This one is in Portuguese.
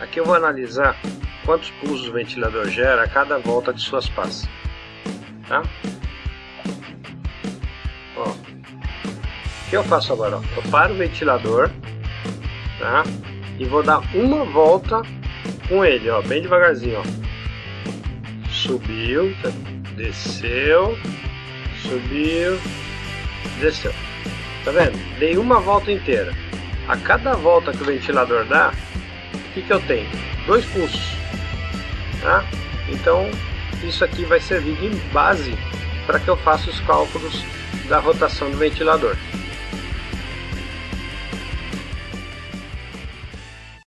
Aqui eu vou analisar quantos pulsos o ventilador gera a cada volta de suas pás. Tá? Ó, o que eu faço agora? Eu paro o ventilador tá? e vou dar uma volta com ele, ó, bem devagarzinho. Ó. Subiu, tá? desceu, subiu, desceu. Tá vendo? Dei uma volta inteira. A cada volta que o ventilador dá, que, que eu tenho? Dois pulsos. Tá? Então, isso aqui vai servir de base para que eu faça os cálculos da rotação do ventilador.